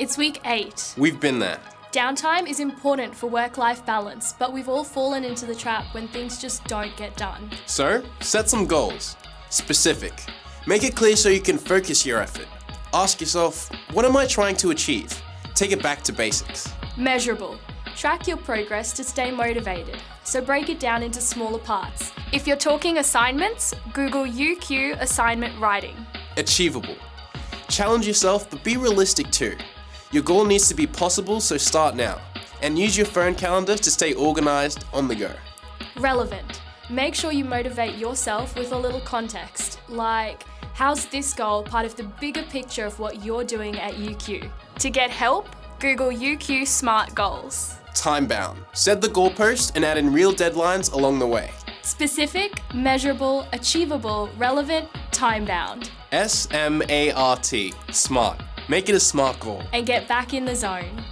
It's week eight. We've been there. Downtime is important for work life balance, but we've all fallen into the trap when things just don't get done. So, set some goals. Specific. Make it clear so you can focus your effort. Ask yourself, what am I trying to achieve? Take it back to basics. Measurable. Track your progress to stay motivated, so break it down into smaller parts. If you're talking assignments, Google UQ assignment writing. Achievable. Challenge yourself, but be realistic too. Your goal needs to be possible, so start now. And use your phone calendar to stay organized on the go. Relevant. Make sure you motivate yourself with a little context, like how's this goal part of the bigger picture of what you're doing at UQ? To get help, Google UQ Smart Goals. Time bound. Set the goalpost and add in real deadlines along the way. Specific, measurable, achievable, relevant, time bound. S M A R T. Smart. Make it a smart goal. And get back in the zone.